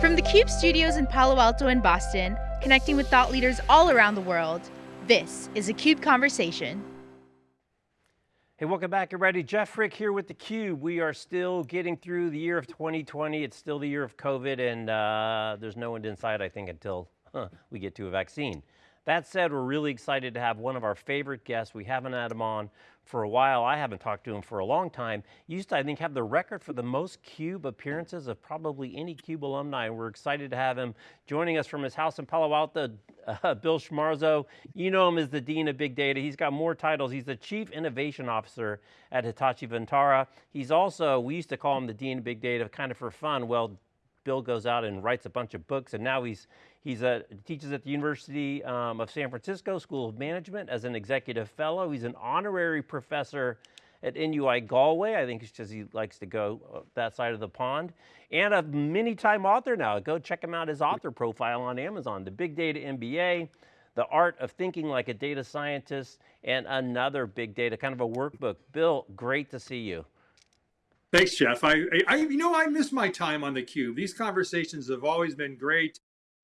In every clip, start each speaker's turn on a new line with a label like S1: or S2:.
S1: From the CUBE studios in Palo Alto and Boston, connecting with thought leaders all around the world, this is a CUBE Conversation.
S2: Hey, welcome back everybody. Jeff Frick here with theCUBE. We are still getting through the year of 2020. It's still the year of COVID and uh, there's no end in sight, I think, until huh, we get to a vaccine. That said, we're really excited to have one of our favorite guests. We haven't had him on for a while. I haven't talked to him for a long time. Used to, I think, have the record for the most CUBE appearances of probably any CUBE alumni. We're excited to have him joining us from his house in Palo Alto, uh, Bill Schmarzo. You know him as the Dean of Big Data. He's got more titles. He's the Chief Innovation Officer at Hitachi Vantara. He's also, we used to call him the Dean of Big Data kind of for fun. Well, Bill goes out and writes a bunch of books and now he's He's a, teaches at the University um, of San Francisco School of Management as an executive fellow. He's an honorary professor at NUI Galway. I think it's because he likes to go uh, that side of the pond. And a many time author now. Go check him out, his author profile on Amazon. The Big Data MBA, The Art of Thinking Like a Data Scientist, and another big data, kind of a workbook. Bill, great to see you.
S3: Thanks, Jeff. I, I, you know, I miss my time on the cube. These conversations have always been great.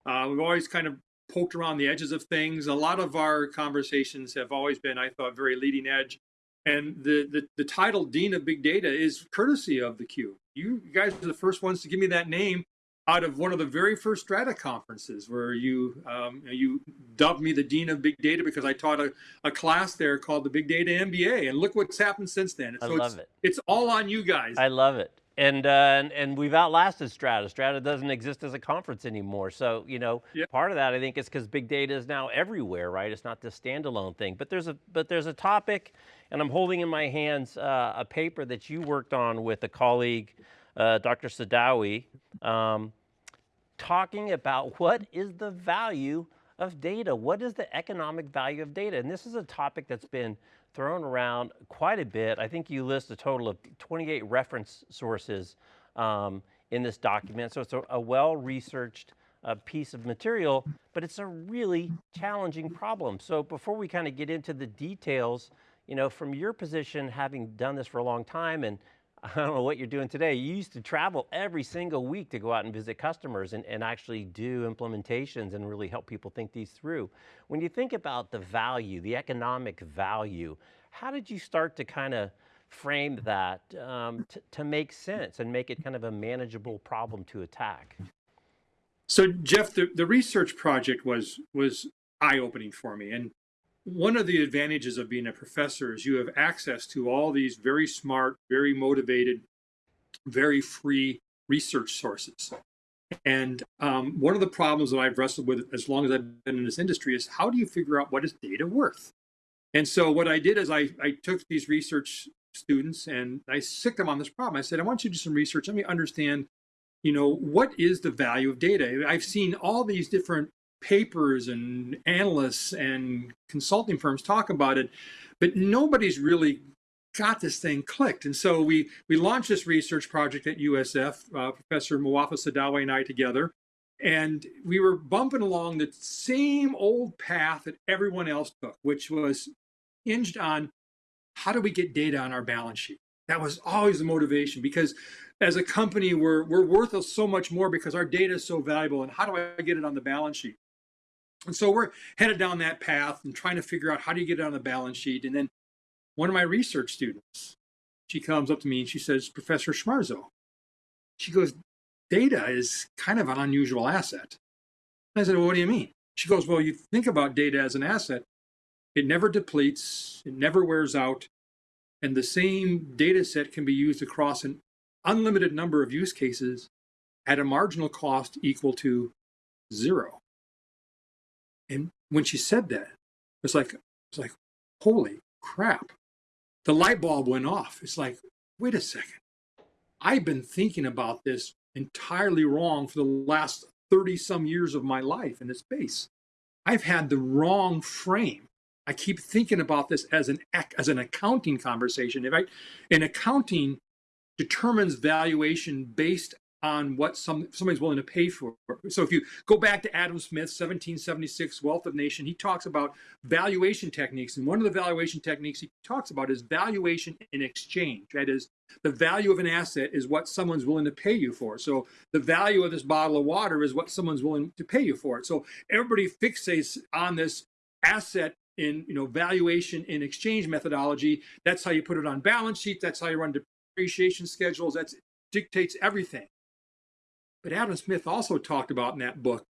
S3: Uh, we've always kind of poked around the edges of things. A lot of our conversations have always been, I thought, very leading edge. And the, the, the title Dean of Big Data is courtesy of the Cube. You guys are the first ones to give me that name out of one of the very first Strata conferences where you um, you dubbed me the Dean of Big Data because I taught a, a class there called the Big Data MBA. And look what's happened since then.
S2: I love
S3: it's,
S2: it.
S3: It's all on you guys.
S2: I love it and, uh, and, and we've outlasted Strata. Strata doesn't exist as a conference anymore. So, you know, yep. part of that I think is because big data is now everywhere, right? It's not this standalone thing. But there's a but there's a topic, and I'm holding in my hands uh, a paper that you worked on with a colleague, uh, Dr. Sadawi, um, talking about what is the value of data? What is the economic value of data? And this is a topic that's been thrown around quite a bit. I think you list a total of 28 reference sources um, in this document. So it's a, a well-researched uh, piece of material, but it's a really challenging problem. So before we kind of get into the details, you know, from your position, having done this for a long time and I don't know what you're doing today. You used to travel every single week to go out and visit customers and, and actually do implementations and really help people think these through. When you think about the value, the economic value, how did you start to kind of frame that um, to make sense and make it kind of a manageable problem to attack?
S3: So Jeff, the, the research project was was eye-opening for me. And one of the advantages of being a professor is you have access to all these very smart, very motivated, very free research sources. And um, one of the problems that I've wrestled with as long as I've been in this industry is how do you figure out what is data worth? And so what I did is I, I took these research students and I sicked them on this problem. I said, I want you to do some research. Let me understand, you know, what is the value of data? I've seen all these different papers and analysts and consulting firms talk about it, but nobody's really got this thing clicked. And so we, we launched this research project at USF, uh, Professor Mouwafac Sadawi and I together, and we were bumping along the same old path that everyone else took, which was hinged on how do we get data on our balance sheet? That was always the motivation because as a company, we're, we're worth so much more because our data is so valuable. And how do I get it on the balance sheet? And so we're headed down that path and trying to figure out how do you get it on the balance sheet. And then one of my research students, she comes up to me and she says, Professor Schmarzo, she goes, data is kind of an unusual asset. I said, well, what do you mean? She goes, well, you think about data as an asset. It never depletes, it never wears out, and the same data set can be used across an unlimited number of use cases at a marginal cost equal to zero. And when she said that, it's like, it's like, holy crap. The light bulb went off. It's like, wait a second. I've been thinking about this entirely wrong for the last 30 some years of my life in this space. I've had the wrong frame. I keep thinking about this as an as an accounting conversation. If I, an accounting determines valuation based on what some somebody's willing to pay for. So if you go back to Adam Smith, 1776, Wealth of Nation, he talks about valuation techniques. And one of the valuation techniques he talks about is valuation in exchange. That is, the value of an asset is what someone's willing to pay you for. So the value of this bottle of water is what someone's willing to pay you for it. So everybody fixates on this asset in you know valuation in exchange methodology. That's how you put it on balance sheet. That's how you run depreciation schedules. That dictates everything. But Adam Smith also talked about in that book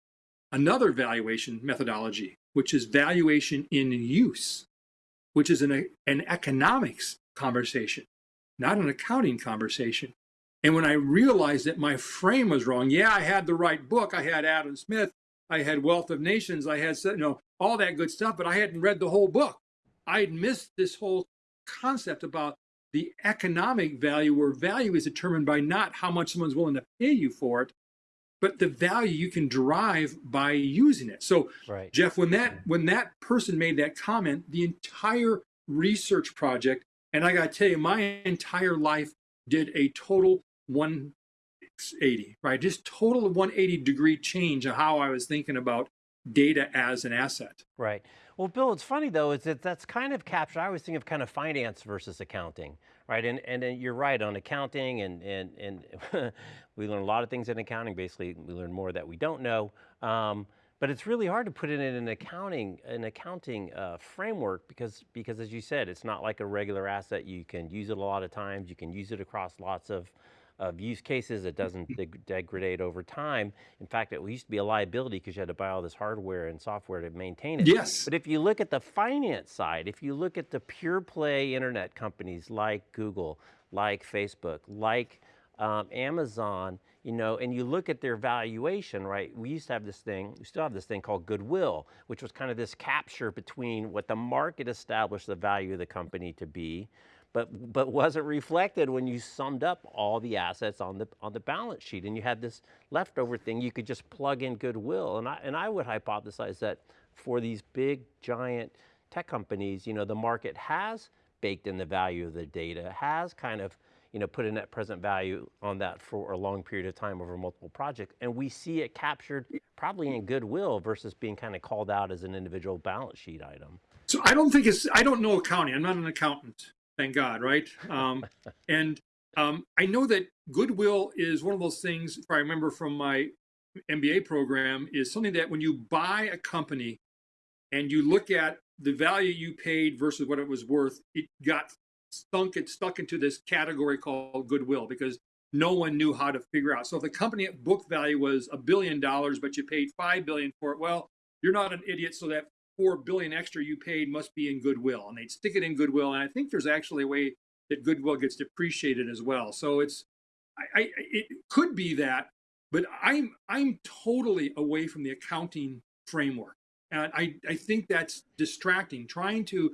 S3: another valuation methodology, which is valuation in use, which is an, an economics conversation, not an accounting conversation. And when I realized that my frame was wrong, yeah, I had the right book. I had Adam Smith. I had Wealth of Nations. I had, you know, all that good stuff, but I hadn't read the whole book. I had missed this whole concept about the economic value where value is determined by not how much someone's willing to pay you for it, but the value you can derive by using it. So right. Jeff, when that mm-hmm. when that person made that comment, the entire research project, and I gotta tell you, my entire life did a total 180, right? Just total 180 degree change of how I was thinking about data as an asset.
S2: Right. Well, Bill, it's funny though, is that that's kind of captured, I always think of kind of finance versus accounting, right? And, and, and you're right on accounting and, and, and we learn a lot of things in accounting, basically we learn more that we don't know. Um, but it's really hard to put it in an accounting an accounting uh, framework because because as you said, it's not like a regular asset. You can use it a lot of times. You can use it across lots of of use cases. It doesn't deg degrade over time. In fact, it used to be a liability because you had to buy all this hardware and software to maintain it.
S3: Yes.
S2: But if you look at the finance side, if you look at the pure play internet companies like Google, like Facebook, like um, Amazon, you know, and you look at their valuation, right? We used to have this thing, we still have this thing called goodwill, which was kind of this capture between what the market established the value of the company to be but, but wasn't reflected when you summed up all the assets on the, on the balance sheet and you had this leftover thing, you could just plug in goodwill. And I, and I would hypothesize that for these big giant tech companies, you know, the market has baked in the value of the data, has kind of you know, put a net present value on that for a long period of time over multiple projects. And we see it captured probably in goodwill versus being kind of called out as an individual balance sheet item.
S3: So I don't think it's, I don't know accounting. I'm not an accountant thank God, right? Um, and um, I know that goodwill is one of those things, if I remember from my MBA program, is something that when you buy a company and you look at the value you paid versus what it was worth, it got stunk, it stuck into this category called goodwill because no one knew how to figure out. So if the company at book value was a billion dollars, but you paid five billion for it, well, you're not an idiot. So that four billion extra you paid must be in goodwill, and they'd stick it in goodwill. And I think there's actually a way that goodwill gets depreciated as well. So it's, I, I it could be that, but I'm I'm totally away from the accounting framework, and I I think that's distracting. Trying to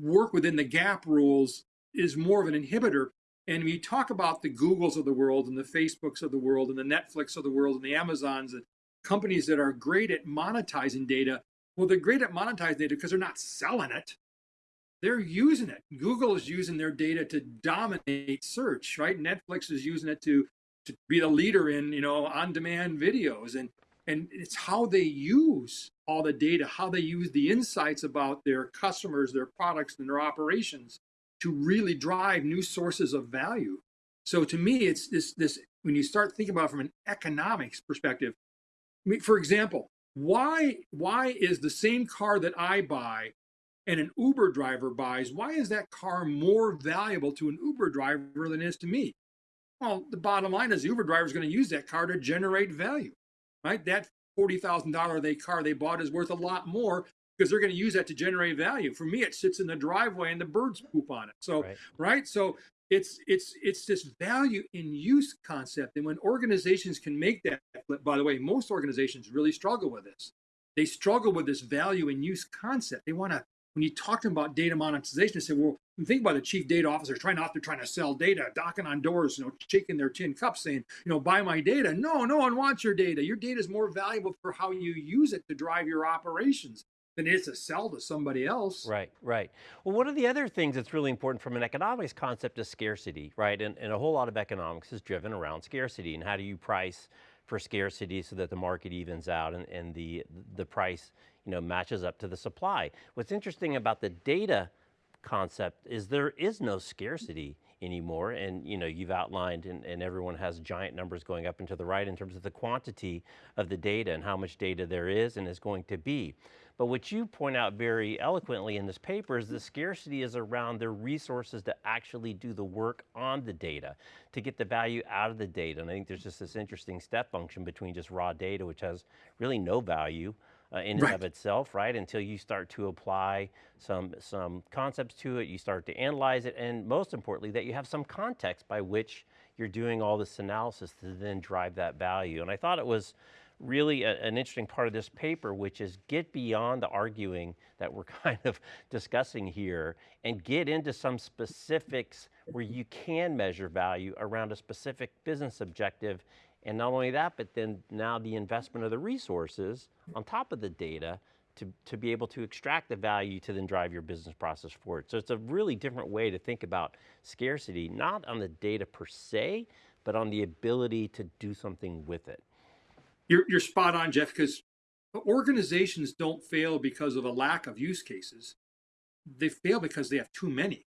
S3: work within the GAAP rules is more of an inhibitor. And we talk about the Googles of the world and the Facebooks of the world and the Netflix of the world and the Amazons and companies that are great at monetizing data, well, they're great at monetizing data because they're not selling it. They're using it. Google is using their data to dominate search, right? Netflix is using it to, to be the leader in, you know, on-demand videos. And, and it's how they use all the data, how they use the insights about their customers, their products, and their operations to really drive new sources of value. So to me, it's this, this when you start thinking about from an economics perspective, I mean, for example, why why is the same car that I buy and an Uber driver buys, why is that car more valuable to an Uber driver than it is to me? Well, the bottom line is the Uber driver is going to use that car to generate value, right? That $40,000 they car they bought is worth a lot more because they're going to use that to generate value. For me, it sits in the driveway and the birds poop on it. So, right. right? So it's it's it's this value in use concept and when organizations can make that by the way most organizations really struggle with this they struggle with this value in use concept they want to when you talk to them about data monetization they say well think about the chief data officer trying out there trying to sell data knocking on doors you know shaking their tin cup saying you know buy my data no no one wants your data your data is more valuable for how you use it to drive your operations than it is to sell to somebody else.
S2: Right, right. Well, one of the other things that's really important from an economics concept is scarcity, right? And, and a whole lot of economics is driven around scarcity and how do you price for scarcity so that the market evens out and, and the, the price you know, matches up to the supply. What's interesting about the data concept is there is no scarcity anymore. And you know, you've outlined and, and, everyone has giant numbers going up and to the right in terms of the quantity of the data and how much data there is and is going to be. But what you point out very eloquently in this paper is the scarcity is around the resources to actually do the work on the data, to get the value out of the data. And I think there's just this interesting step function between just raw data, which has really no value, uh, in right. and of itself, right? Until you start to apply some, some concepts to it, you start to analyze it, and most importantly, that you have some context by which you're doing all this analysis to then drive that value. And I thought it was really a, an interesting part of this paper, which is get beyond the arguing that we're kind of discussing here and get into some specifics where you can measure value around a specific business objective. And not only that, but then now the investment of the resources on top of the data to, to be able to extract the value to then drive your business process forward. So it's a really different way to think about scarcity, not on the data per se, but on the ability to do something with it.
S3: You're, you're spot on, Jeff, because organizations don't fail because of a lack of use cases. They fail because they have too many.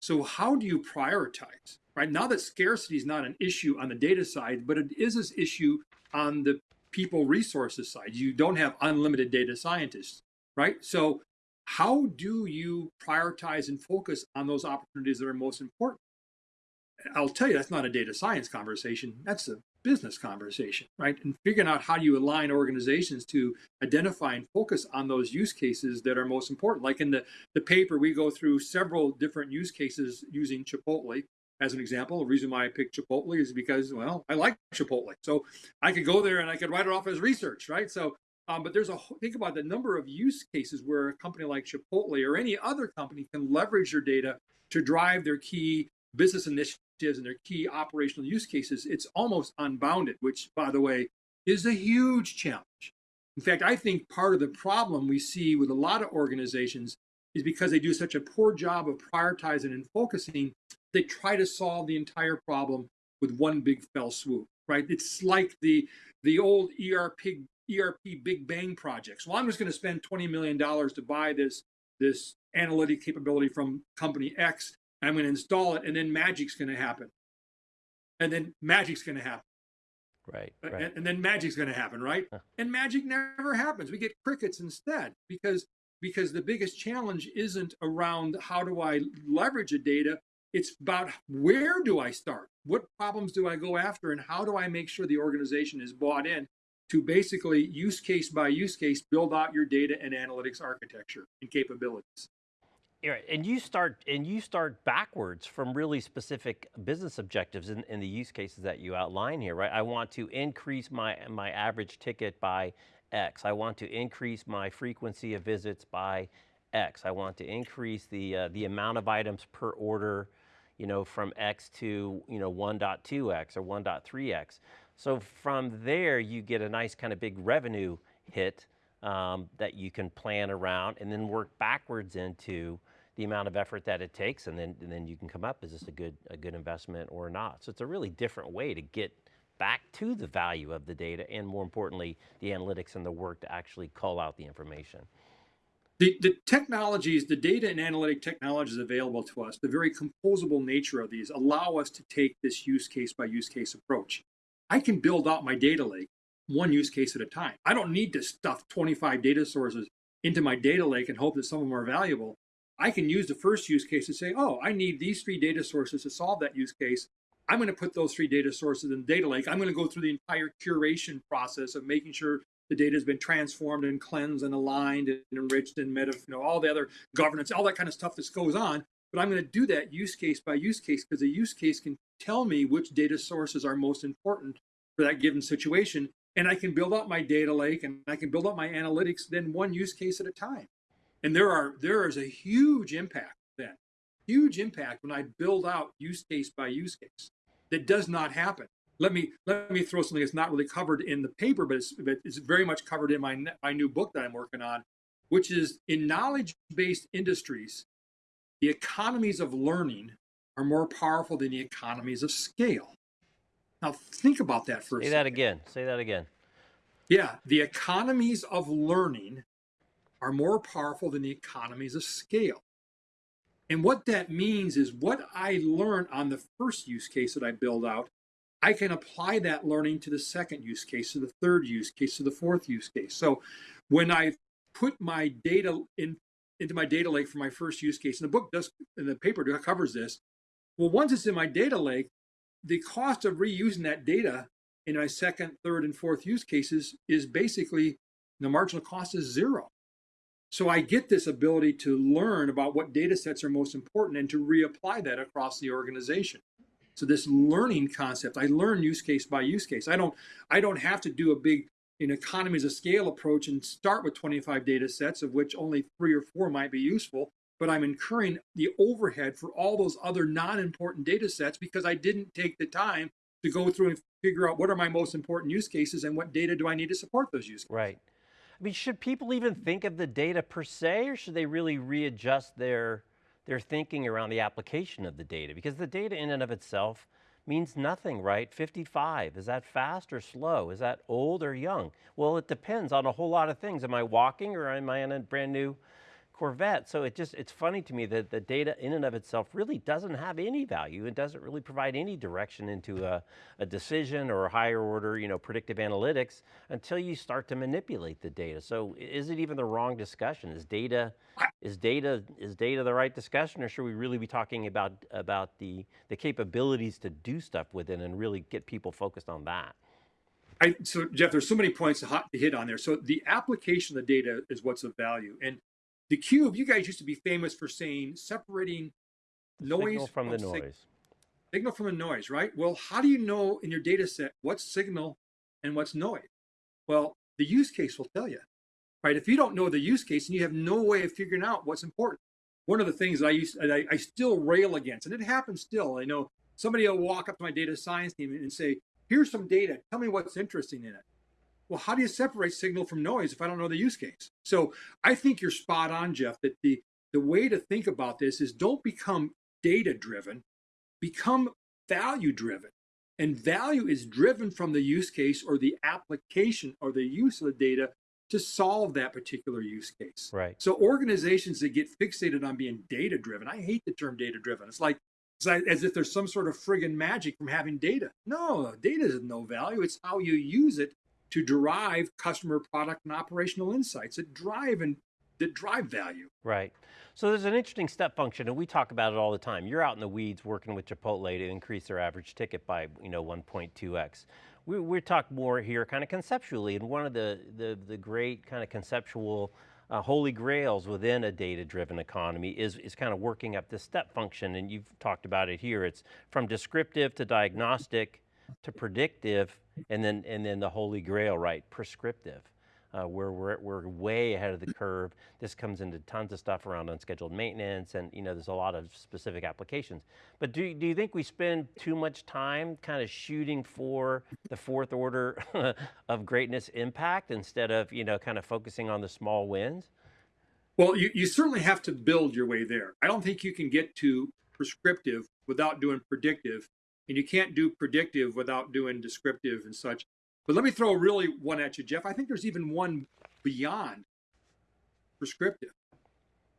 S3: So how do you prioritize, right? Now that scarcity is not an issue on the data side, but it is this issue on the people resources side. You don't have unlimited data scientists, right? So how do you prioritize and focus on those opportunities that are most important? I'll tell you, that's not a data science conversation. That's a business conversation, right? And figuring out how do you align organizations to identify and focus on those use cases that are most important. Like in the, the paper, we go through several different use cases using Chipotle as an example. The reason why I picked Chipotle is because, well, I like Chipotle. So I could go there and I could write it off as research, right? So, um, but there's a, whole think about the number of use cases where a company like Chipotle or any other company can leverage their data to drive their key business initiatives and their key operational use cases. It's almost unbounded, which by the way, is a huge challenge. In fact, I think part of the problem we see with a lot of organizations is because they do such a poor job of prioritizing and focusing they try to solve the entire problem with one big fell swoop, right? It's like the the old ERP ERP Big Bang projects. Well, I'm just going to spend $20 million to buy this this analytic capability from company X. I'm going to install it, and then magic's going to happen. And then magic's going to happen.
S2: Right. right.
S3: And, and, then magic's going to happen, right? Huh. And magic never happens. We get crickets instead because because the biggest challenge isn't around how do I leverage a data, it's about where do I start? What problems do I go after? And how do I make sure the organization is bought in to basically use case by use case, build out your data and analytics architecture and capabilities.
S2: And you start and you start backwards from really specific business objectives in, in the use cases that you outline here, right? I want to increase my my average ticket by X. I want to increase my frequency of visits by X. I want to increase the uh, the amount of items per order you know, from X to, you know, 1.2X or 1.3X. So from there, you get a nice kind of big revenue hit um, that you can plan around and then work backwards into the amount of effort that it takes and then, and then you can come up, is this a good, a good investment or not? So it's a really different way to get back to the value of the data and more importantly, the analytics and the work to actually call out the information.
S3: The, the technologies, the data and analytic technologies available to us, the very composable nature of these allow us to take this use case by use case approach. I can build out my data lake one use case at a time. I don't need to stuff 25 data sources into my data lake and hope that some of them are valuable. I can use the first use case to say, oh, I need these three data sources to solve that use case. I'm going to put those three data sources in the data lake. I'm going to go through the entire curation process of making sure the data has been transformed and cleansed and aligned and enriched and meta, you know, all the other governance, all that kind of stuff that goes on. But I'm going to do that use case by use case because a use case can tell me which data sources are most important for that given situation. And I can build up my data lake and I can build up my analytics then one use case at a time. And there are there is a huge impact then, huge impact when I build out use case by use case. That does not happen let me let me throw something that's not really covered in the paper, but it's, but it's very much covered in my my new book that I'm working on. which is in knowledge-based industries, the economies of learning are more powerful than the economies of scale. Now think about that for
S2: Say
S3: a
S2: that again. Say that again.
S3: Yeah, the economies of learning are more powerful than the economies of scale. And what that means is what I learn on the first use case that I build out, I can apply that learning to the second use case, to the third use case, to the fourth use case. So when I put my data in into my data lake for my first use case, and the book does, and the paper covers this. Well, once it's in my data lake, the cost of reusing that data in my second, third, and fourth use cases is basically the marginal cost is zero. So I get this ability to learn about what data sets are most important and to reapply that across the organization. So this learning concept, I learn use case by use case. I don't, I don't have to do a big an economies of scale approach and start with 25 data sets of which only three or four might be useful, but I'm incurring the overhead for all those other non-important data sets because I didn't take the time to go through and figure out what are my most important use cases and what data do I need to support those use cases.
S2: Right. I mean, should people even think of the data per se, or should they really readjust their, their thinking around the application of the data? Because the data in and of itself means nothing, right? 55, is that fast or slow? Is that old or young? Well, it depends on a whole lot of things. Am I walking or am I in a brand new Corvette. So it just, it's funny to me that the data in and of itself really doesn't have any value. It doesn't really provide any direction into a, a decision or a higher order, you know, predictive analytics until you start to manipulate the data. So is it even the wrong discussion? Is data, is data, is data the right discussion or should we really be talking about, about the, the capabilities to do stuff with it and really get people focused on that?
S3: I, so Jeff, there's so many points to hit on there. So the application of the data is what's of value. And the cube, you guys used to be famous for saying separating noise
S2: signal from the
S3: sig
S2: noise.
S3: signal from the noise, right? Well, how do you know in your data set what's signal and what's noise? Well, the use case will tell you, right? If you don't know the use case and you have no way of figuring out what's important. One of the things that I used, I, I still rail against, and it happens still. I know somebody will walk up to my data science team and say, here's some data, tell me what's interesting in it well, how do you separate signal from noise if I don't know the use case? So I think you're spot on, Jeff, that the, the way to think about this is don't become data driven, become value driven. And value is driven from the use case or the application or the use of the data to solve that particular use case.
S2: Right.
S3: So organizations that get fixated on being data driven, I hate the term data driven. It's like, it's like as if there's some sort of friggin' magic from having data. No, data is no value. It's how you use it to derive customer product and operational insights that drive and that drive value.
S2: Right. So there's an interesting step function and we talk about it all the time. You're out in the weeds working with Chipotle to increase their average ticket by you know 1.2x. We, we talk more here kind of conceptually and one of the, the, the great kind of conceptual uh, holy grails within a data-driven economy is, is kind of working up this step function and you've talked about it here. It's from descriptive to diagnostic to predictive and then and then the holy grail, right? Prescriptive, uh, where we're we're way ahead of the curve. This comes into tons of stuff around unscheduled maintenance, and you know there's a lot of specific applications. But do do you think we spend too much time kind of shooting for the fourth order of greatness impact instead of you know kind of focusing on the small wins?
S3: Well, you, you certainly have to build your way there. I don't think you can get to prescriptive without doing predictive and you can't do predictive without doing descriptive and such. But let me throw really one at you, Jeff. I think there's even one beyond prescriptive,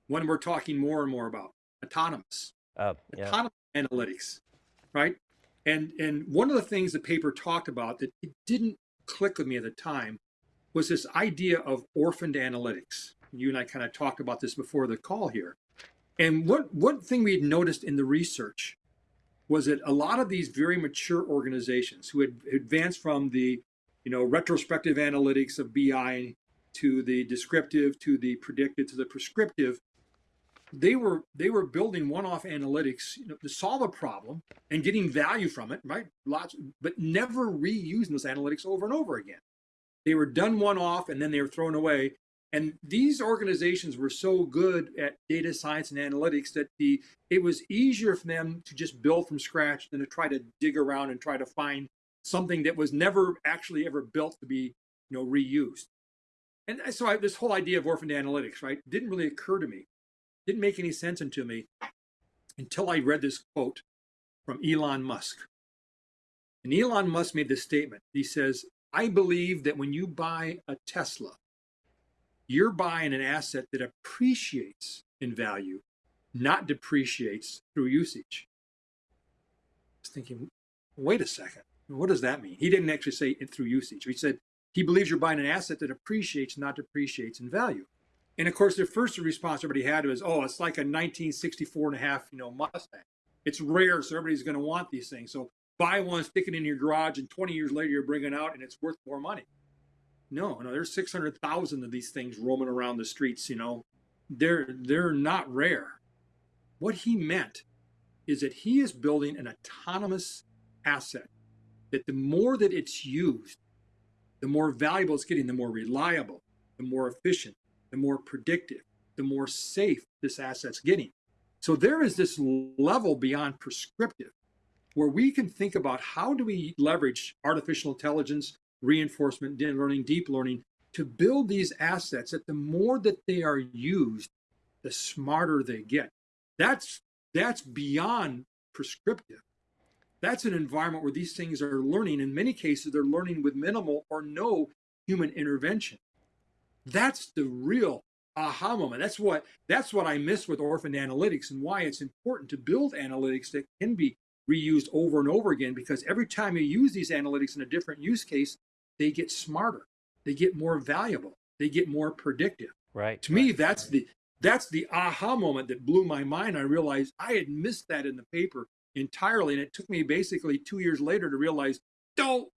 S3: one we're talking more and more about, autonomous.
S2: Uh, yeah.
S3: Autonomous analytics, right? And and one of the things the paper talked about that it didn't click with me at the time was this idea of orphaned analytics. You and I kind of talked about this before the call here. And what one thing we had noticed in the research was that a lot of these very mature organizations who had advanced from the you know retrospective analytics of BI to the descriptive to the predictive to the prescriptive they were they were building one-off analytics you know, to solve a problem and getting value from it right? Lots but never reusing those analytics over and over again. They were done one-off and then they were thrown away and these organizations were so good at data science and analytics that the it was easier for them to just build from scratch than to try to dig around and try to find something that was never actually ever built to be you know reused. And so I, this whole idea of orphaned analytics, right, didn't really occur to me. Didn't make any sense into me until I read this quote from Elon Musk. And Elon Musk made this statement. He says, I believe that when you buy a Tesla, you're buying an asset that appreciates in value, not depreciates through usage. I was thinking, wait a second, what does that mean? He didn't actually say it through usage. He said he believes you're buying an asset that appreciates, not depreciates in value. And of course, the first response everybody had was, oh, it's like a 1964 and a half, you know, Mustang. It's rare, so everybody's going to want these things. So buy one, stick it in your garage, and 20 years later you're bringing it out and it's worth more money. No, no, there's 600,000 of these things roaming around the streets. You know, they're they're not rare. What he meant is that he is building an autonomous asset. That the more that it's used, the more valuable it's getting, the more reliable, the more efficient, the more predictive, the more safe this asset's getting. So there is this level beyond prescriptive where we can think about how do we leverage artificial intelligence, reinforcement learning, deep learning to build these assets that the more that they are used, the smarter they get. That's that's beyond prescriptive. That's an environment where these things are learning. In many cases, they're learning with minimal or no human intervention. That's the real aha moment. That's what that's what I miss with orphan analytics and why it's important to build analytics that can be reused over and over again because every time you use these analytics in a different use case, they get smarter, they get more valuable, they get more predictive.
S2: Right.
S3: To
S2: right,
S3: me, that's the that's the aha moment that blew my mind. I realized I had missed that in the paper entirely, and it took me basically two years later to realize, don't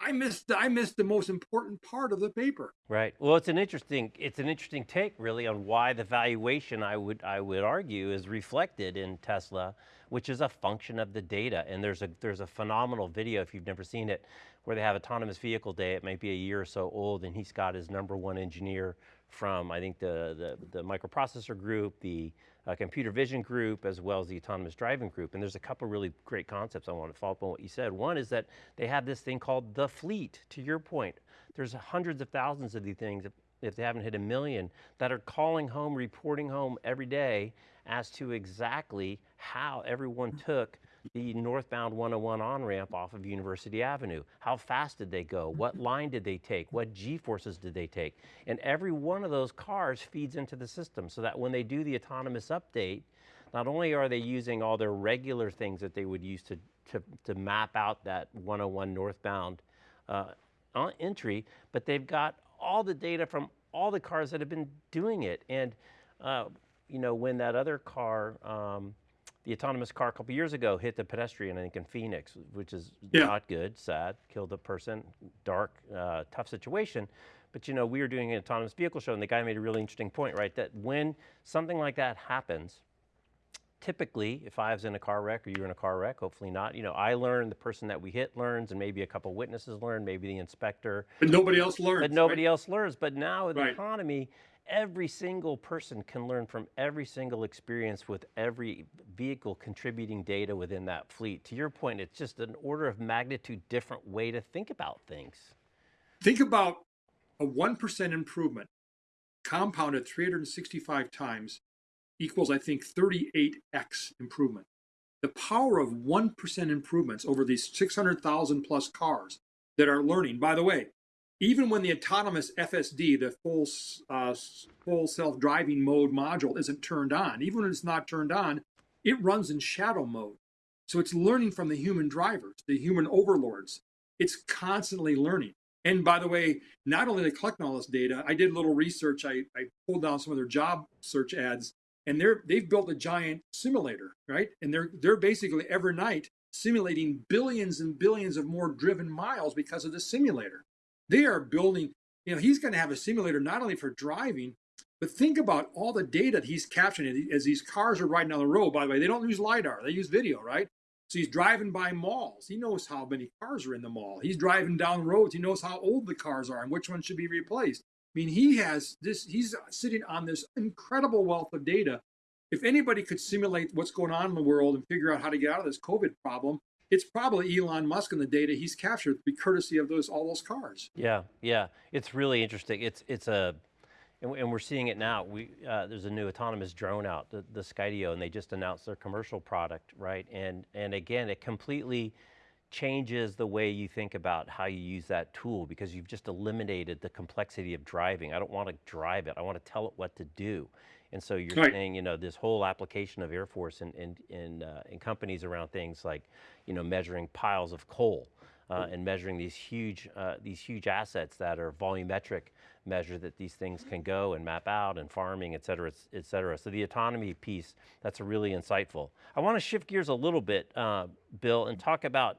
S3: I missed I missed the most important part of the paper.
S2: Right. Well, it's an interesting it's an interesting take really on why the valuation I would I would argue is reflected in Tesla, which is a function of the data. And there's a there's a phenomenal video if you've never seen it, where they have autonomous vehicle day. It might be a year or so old, and he's got his number one engineer from I think the the, the microprocessor group, the uh, computer vision group as well as the autonomous driving group. And there's a couple really great concepts I want to follow up on what you said. One is that they have this thing called the fleet, to your point. There's hundreds of thousands of these things, if, they haven't hit a million, that are calling home, reporting home every day as to exactly how everyone took the northbound 101 on-ramp off of University Avenue. How fast did they go? What line did they take? What G-forces did they take? And every one of those cars feeds into the system so that when they do the autonomous update, not only are they using all their regular things that they would use to, to, to map out that 101 northbound uh, entry, but they've got all the data from all the cars that have been doing it. And uh, you know, when that other car, um, the autonomous car a couple years ago hit the pedestrian, I think in Phoenix, which is yeah. not good, sad, killed a person, dark, uh, tough situation. But you know, we were doing an autonomous vehicle show and the guy made a really interesting point, right? That when something like that happens, typically, if I was in a car wreck or you're in a car wreck, hopefully not, you know, I learn, the person that we hit learns, and maybe a couple witnesses learn, maybe the inspector.
S3: But nobody else learns.
S2: But nobody right? else learns. But now with right. the economy, every single person can learn from every single experience with every vehicle contributing data within that fleet. To your point, it's just an order of magnitude different way to think about things.
S3: Think about a 1% improvement compounded 365 times equals, I think, 38x improvement. The power of 1% improvements over these 600,000 plus cars that are learning. By the way, even when the autonomous FSD, the full, uh, full self-driving mode module isn't turned on, even when it's not turned on, it runs in shadow mode. So it's learning from the human drivers, the human overlords. It's constantly learning. And by the way, not only they collecting all this data, I did a little research. I, I pulled down some of their job search ads, and they're they've built a giant simulator, right? And they're they're basically every night simulating billions and billions of more driven miles because of the simulator. They are building, you know, he's going to have a simulator not only for driving, but think about all the data he's capturing as these cars are riding down the road. By the way, they don't use LiDAR, they use video, right? So he's driving by malls. He knows how many cars are in the mall. He's driving down roads. He knows how old the cars are and which ones should be replaced. I mean, he has this, he's sitting on this incredible wealth of data. If anybody could simulate what's going on in the world and figure out how to get out of this COVID problem, it's probably Elon Musk and the data he's captured be courtesy of those all those cars.
S2: Yeah, yeah, it's really interesting. It's it's a, and, and we're seeing it now. We uh, there's a new autonomous drone out, the, the Skydio, and they just announced their commercial product, right? And and again, it completely changes the way you think about how you use that tool because you've just eliminated the complexity of driving. I don't want to drive it, I want to tell it what to do. And so you're
S3: Right.
S2: saying, you know, this whole application of Air Force and in, in, uh, in companies around things like, you know, measuring piles of coal uh, and measuring these huge, uh, these huge assets that are volumetric measure that these things can go and map out and farming, et cetera, et cetera. So the autonomy piece, that's really insightful. I want to shift gears a little bit, uh, Bill, and talk about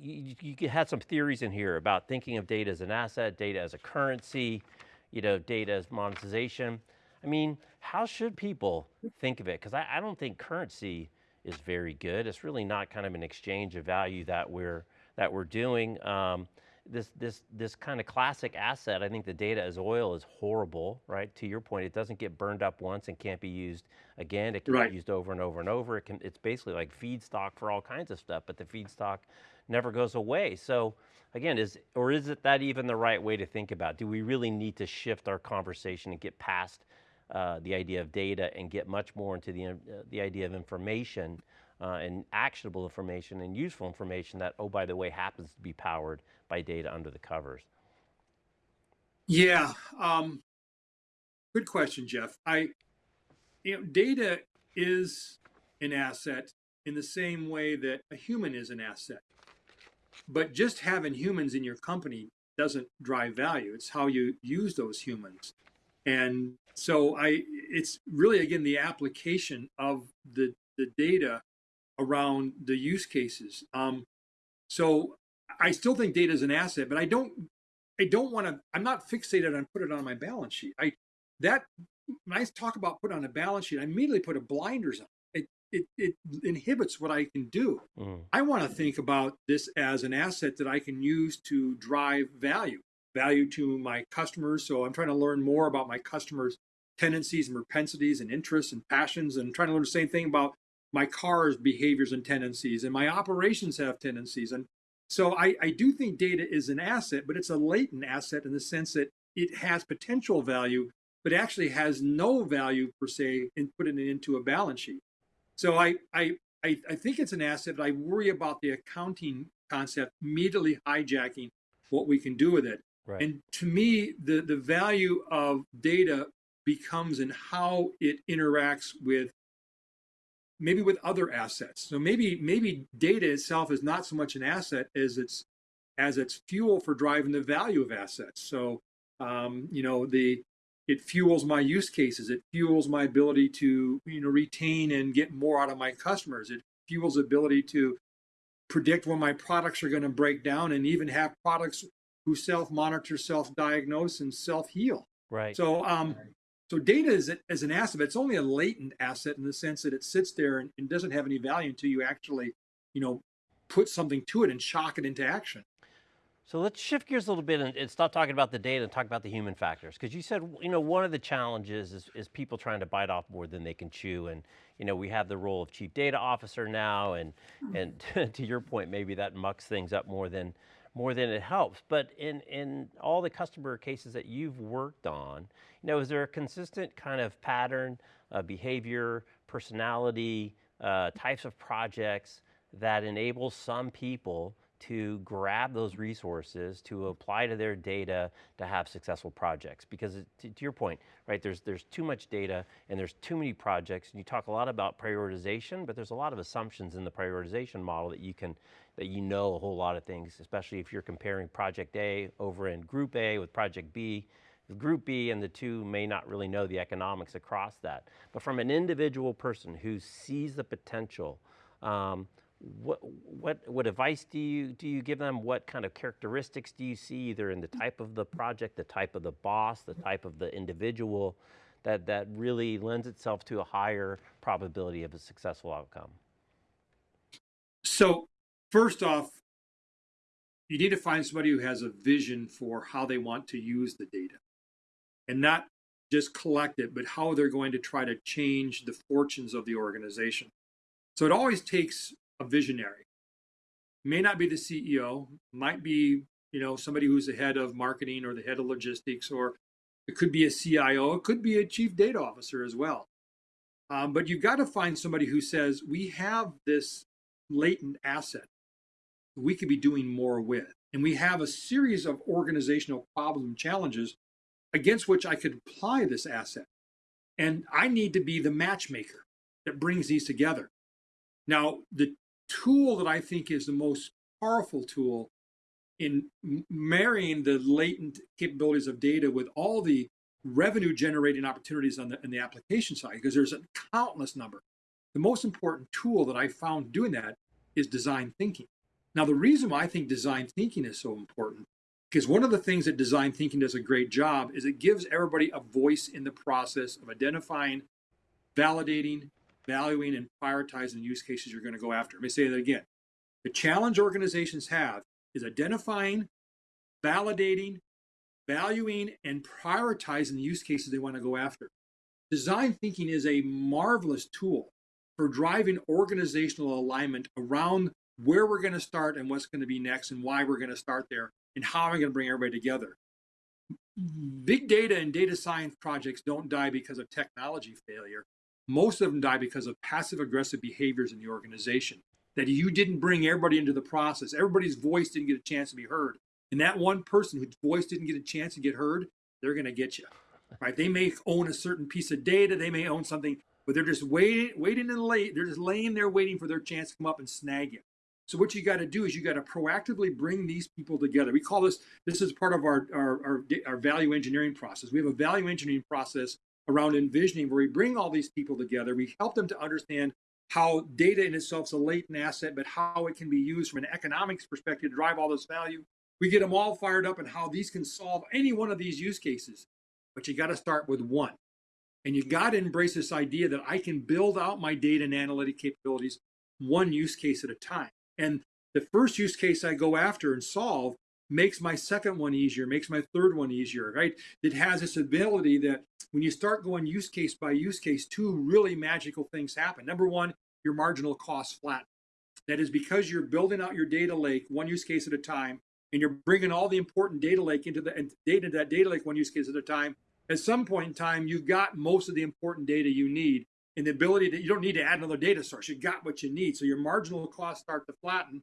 S2: you, you had some theories in here about thinking of data as an asset, data as a currency, you know, data as monetization. I mean, how should people think of it? Because I, I don't think currency is very good. It's really not kind of an exchange of value that we're that we're doing. Um, this this this kind of classic asset, I think the data as oil is horrible, right? To your point, it doesn't get burned up once and can't be used again. It can
S3: Right.
S2: be used over and over and over. It can, it's basically like feedstock for all kinds of stuff, but the feedstock never goes away. So again, is or is it that even the right way to think about? Do we really need to shift our conversation and get past uh, the idea of data and get much more into the uh, the idea of information uh, and actionable information and useful information that oh by the way happens to be powered by data under the covers.
S3: Yeah. Um, good question, Jeff. I, you know, data is an asset in the same way that a human is an asset. But just having humans in your company doesn't drive value. It's how you use those humans. And so I it's really again the application of the the data around the use cases. Um, so I still think data is an asset, but I don't I don't want to. I'm not fixated on put it on my balance sheet. I that when I talk about put on a balance sheet, I immediately put a blinders on. It it, it inhibits what I can do.
S2: Mm.
S3: I want to think about this as an asset that I can use to drive value, value to my customers. So I'm trying to learn more about my customers' tendencies and propensities and interests and passions, and trying to learn the same thing about my car's behaviors and tendencies, and my operations have tendencies. And so I, I do think data is an asset, but it's a latent asset in the sense that it has potential value, but actually has no value per se in putting it into a balance sheet. So I, I, I, I think it's an asset, but I worry about the accounting concept immediately hijacking what we can do with it.
S2: Right.
S3: And to me, the, the value of data becomes in how it interacts with maybe with other assets. So maybe maybe data itself is not so much an asset as it's as it's fuel for driving the value of assets. So um, you know the it fuels my use cases. It fuels my ability to you know retain and get more out of my customers. It fuels ability to predict when my products are going to break down and even have products who self-monitor, self-diagnose, and self-heal.
S2: right.
S3: So, um, so data is, is an asset, it's only a latent asset in the sense that it sits there and, and doesn't have any value until you actually, you know, put something to it and shock it into action.
S2: So let's shift gears a little bit and, and stop talking about the data and talk about the human factors. Because you said, you know, one of the challenges is, is people trying to bite off more than they can chew. And, you know, we have the role of chief data officer now. And, and to your point, maybe that mucks things up more than, more than it helps. But in, in all the customer cases that you've worked on, you know, is there a consistent kind of pattern, uh, behavior, personality, uh, types of projects that enable some people to grab those resources to apply to their data to have successful projects. Because to, to your point right there's there's too much data and there's too many projects. And you talk a lot about prioritization but there's a lot of assumptions in the prioritization model that you can that you know a whole lot of things especially if you're comparing project A over in group A with project B. Group B and the two may not really know the economics across that. But from an individual person who sees the potential um, what what what advice do you do you give them? What kind of characteristics do you see either in the type of the project, the type of the boss, the type of the individual that that really lends itself to a higher probability of a successful outcome?
S3: So, first off, you need to find somebody who has a vision for how they want to use the data and not just collect it, but how they're going to try to change the fortunes of the organization. So, it always takes a visionary. may not be the CEO, might be you know somebody who's the head of marketing or the head of logistics, or it could be a CIO, it could be a chief data officer as well. Um, but you've got to find somebody who says we have this latent asset we could be doing more with, and we have a series of organizational problem challenges against which I could apply this asset. And I need to be the matchmaker that brings these together. Now, the tool that I think is the most powerful tool in marrying the latent capabilities of data with all the revenue generating opportunities on the, in the application side, because there's a countless number. The most important tool that I found doing that is design thinking. Now, the reason why I think design thinking is so important because one of the things that design thinking does a great job is it gives everybody a voice in the process of identifying, validating, valuing, and prioritizing use cases you're going to go after. Let me say that again. The challenge organizations have is identifying, validating, valuing, and prioritizing the use cases they want to go after. Design thinking is a marvelous tool for driving organizational alignment around where we're going to start and what's going to be next and why we're going to start there and how I going to bring everybody together? Big data and data science projects don't die because of technology failure. Most of them die because of passive aggressive behaviors in the organization. That you didn't bring everybody into the process. Everybody's voice didn't get a chance to be heard. And that one person whose voice didn't get a chance to get heard, they're going to get you. Right? They may own a certain piece of data. They may own something, but they're just waiting, waiting and late. They're just laying there waiting for their chance to come up and snag you. So what you got to do is you got to proactively bring these people together. We call this, this is part of our, our, our, our, value engineering process. We have a value engineering process around envisioning where we bring all these people together. We help them to understand how data in itself is a latent asset, but how it can be used from an economics perspective to drive all this value. We get them all fired up and how these can solve any one of these use cases. But you got to start with one. And you got to embrace this idea that I can build out my data and analytic capabilities one use case at a time. And the first use case I go after and solve makes my second one easier, makes my third one easier, right? It has this ability that when you start going use case by use case, two really magical things happen. Number one, your marginal cost flat. That is because you're building out your data lake one use case at a time, and you're bringing all the important data lake into the and data that data lake one use case at a time. At some point in time, you've got most of the important data you need, and the ability that you don't need to add another data source. You got what you need. So your marginal costs start to flatten.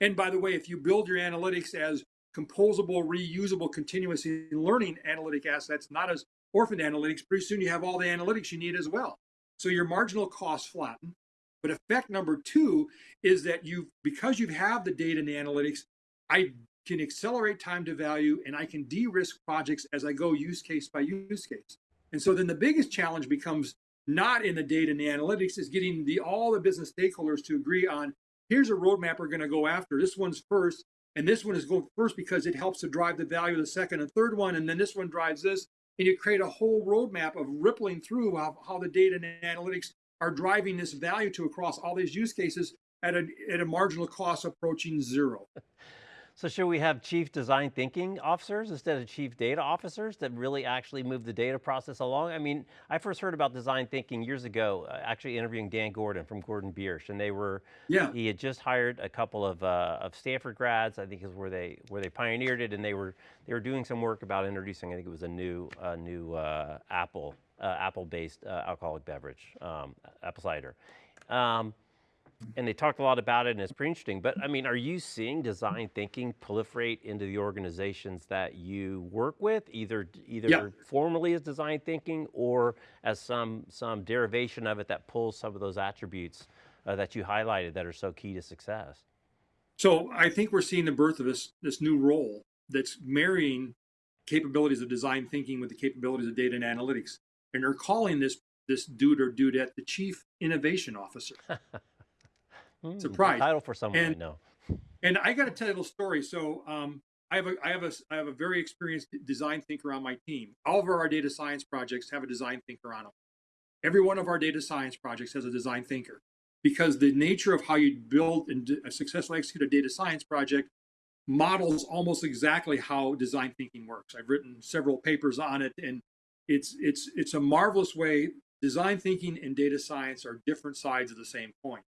S3: And by the way, if you build your analytics as composable, reusable, continuous learning analytic assets, not as orphaned analytics, pretty soon you have all the analytics you need as well. So your marginal costs flatten. But effect number two is that you, because you have the data and the analytics, I can accelerate time to value and I can de-risk projects as I go use case by use case. And so then the biggest challenge becomes not in the data and the analytics is getting the all the business stakeholders to agree on here's a roadmap we're going to go after this one's first and this one is going first because it helps to drive the value of the second and third one. And then this one drives this and you create a whole roadmap of rippling through how, how the data and analytics are driving this value to across all these use cases at a, at a marginal cost approaching zero
S2: So should we have chief design thinking officers instead of chief data officers that really actually move the data process along? I mean, I first heard about design thinking years ago, uh, actually interviewing Dan Gordon from Gordon Biersch, and they were, yeah. he had just hired a couple of, uh, of Stanford grads, I think is where they, where they pioneered it, and they were, they were doing some work about introducing, I think it was a new, uh, new Apple, uh, Apple-based uh, alcoholic beverage, um, apple cider. Um, and they talked a lot about it and it's pretty interesting, but I mean, are you seeing design thinking proliferate into the organizations that you work with, either either yeah. formally as design thinking or as some, some derivation of it that pulls some of those attributes uh, that you highlighted that are so key to success?
S3: So I think we're seeing the birth of this, this new role that's marrying capabilities of design thinking with the capabilities of data and analytics. And they're calling this this dude or dudette the chief innovation officer.
S2: Mm, Surprise. Title for someone and, I know.
S3: And I got to tell you a little story. So um, I have a I have a I have a very experienced design thinker on my team. All of our data science projects have a design thinker on them. Every one of our data science projects has a design thinker because the nature of how you build and successfully execute a data science project models almost exactly how design thinking works. I've written several papers on it and it's it's it's a marvelous way design thinking and data science are different sides of the same coin.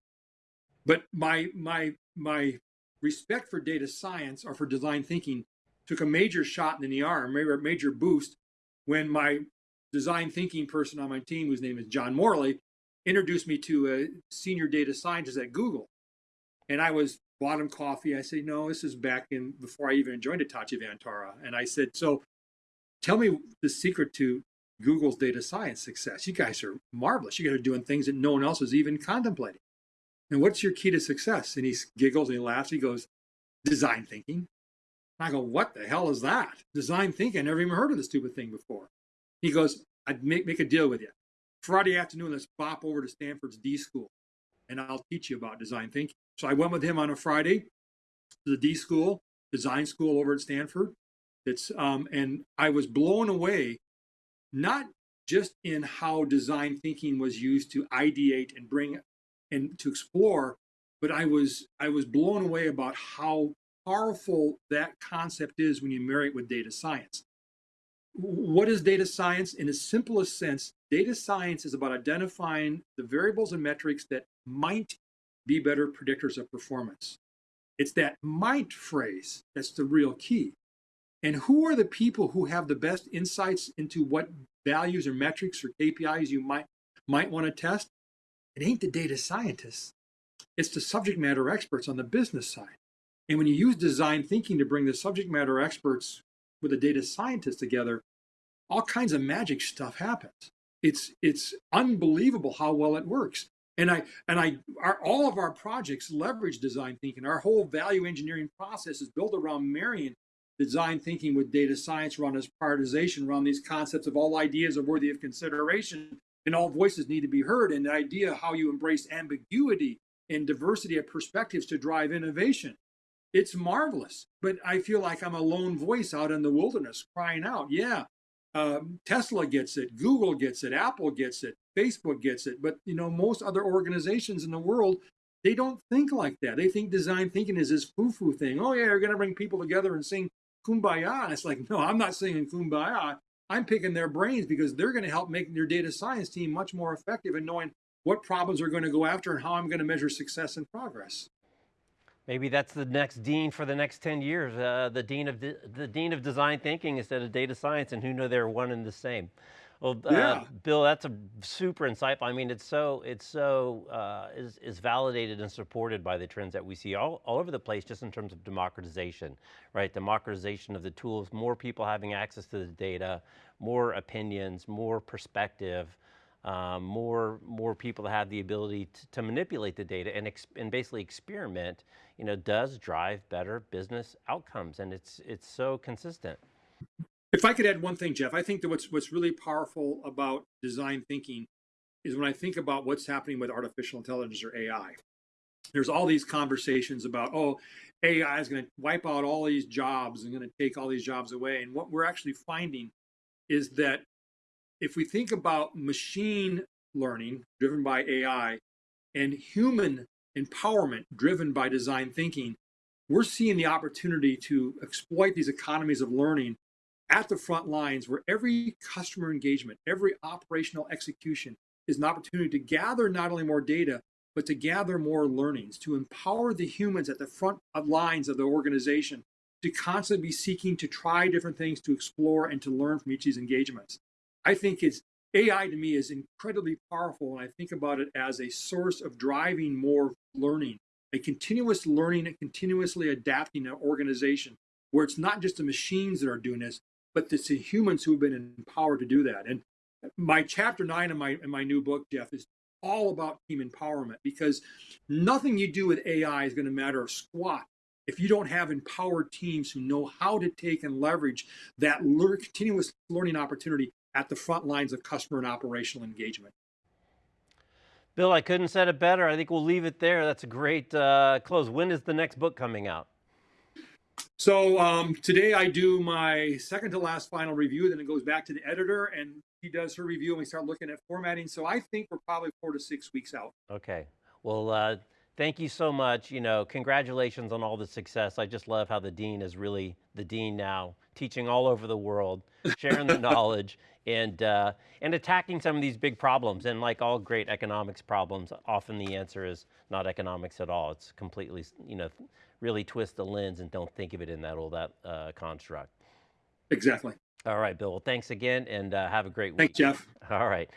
S3: But my my my respect for data science or for design thinking took a major shot in the arm, a major boost when my design thinking person on my team, whose name is John Morley, introduced me to a senior data scientist at Google. And I was bought him coffee. I said, no, this is back in before I even joined Hitachi Vantara. And I said, so tell me the secret to Google's data science success. You guys are marvelous. You guys are doing things that no one else is even contemplating. And what's your key to success? And he giggles and he laughs. He goes, design thinking. I go, what the hell is that? Design thinking. I never even heard of this stupid thing before. He goes, I'd make, make a deal with you. Friday afternoon, let's bop over to Stanford's D school and I'll teach you about design thinking. So I went with him on a Friday to the D school, design school over at Stanford. It's um, and I was blown away, not just in how design thinking was used to ideate and bring and to explore, but I was I was blown away about how powerful that concept is when you marry it with data science. What is data science? In the simplest sense, data science is about identifying the variables and metrics that might be better predictors of performance. It's that might phrase that's the real key. And who are the people who have the best insights into what values or metrics or KPIs you might might want to test? It ain't the data scientists. It's the subject matter experts on the business side. And when you use design thinking to bring the subject matter experts with the data scientists together, all kinds of magic stuff happens. It's it's unbelievable how well it works. And I and I our, all of our projects leverage design thinking. Our whole value engineering process is built around marrying design thinking with data science around this prioritization, around these concepts of all ideas are worthy of consideration and all voices need to be heard. And the idea how you embrace ambiguity and diversity of perspectives to drive innovation. It's marvelous, but I feel like I'm a lone voice out in the wilderness crying out, yeah, um, Tesla gets it, Google gets it, Apple gets it, Facebook gets it. But you know, most other organizations in the world, they don't think like that. They think design thinking is this foo-foo thing. Oh yeah, you're gonna bring people together and sing kumbaya. And it's like, no, I'm not singing kumbaya. I'm picking their brains because they're going to help make your data science team much more effective in knowing what problems are going to go after and how I'm going to measure success and progress.
S2: Maybe that's the next dean for the next 10 years, uh, the dean of the, the dean of design thinking instead of data science, and who know they're one and the same. Well, uh, yeah. Bill, that's a super insightful. I mean, it's so it's so uh, is is validated and supported by the trends that we see all, all over the place, just in terms of democratization, right? Democratization of the tools, more people having access to the data, more opinions, more perspective, um, more more people have the ability to, to manipulate the data and, and basically experiment, you know, does drive better business outcomes, and it's it's so consistent.
S3: If I could add one thing, Jeff, I think that what's what's really powerful about design thinking is when I think about what's happening with artificial intelligence or AI. There's all these conversations about, oh, AI is going to wipe out all these jobs and going to take all these jobs away. And what we're actually finding is that if we think about machine learning driven by AI and human empowerment driven by design thinking, we're seeing the opportunity to exploit these economies of learning at the front lines where every customer engagement, every operational execution is an opportunity to gather not only more data, but to gather more learnings, to empower the humans at the front lines of the organization to constantly be seeking to try different things, to explore and to learn from each of these engagements. I think it's AI to me is incredibly powerful, and I think about it as a source of driving more learning, a continuous learning and continuously adapting an organization where it's not just the machines that are doing this, but it's the humans who have been empowered to do that. And my chapter nine in my in my new book, Jeff, is all about team empowerment because nothing you do with AI is going to matter a squat if you don't have empowered teams who know how to take and leverage that continuous learning opportunity at the front lines of customer and operational engagement.
S2: Bill, I couldn't said it better. I think we'll leave it there. That's a great uh, close. When is the next book coming out?
S3: So um, today I do my second to last final review, then it goes back to the editor and he does her review and we start looking at formatting. So I think we're probably four to six weeks out.
S2: Okay. Well, uh, thank you so much. You know, congratulations on all the success. I just love how the dean is really the dean now, teaching all over the world, sharing the knowledge, and uh, and attacking some of these big problems. And like all great economics problems, often the answer is not economics at all. It's completely, you know, really twist the lens and don't think of it in that old that uh, construct.
S3: Exactly.
S2: All right, Bill. Well, thanks again, and uh, have a great week.
S3: Thanks, Jeff.
S2: All right.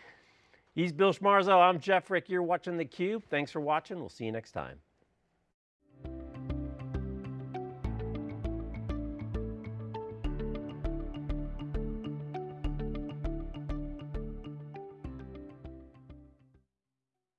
S2: He's Bill Schmarzo. I'm Jeff Frick. You're watching theCUBE. Thanks for watching. We'll see you next time.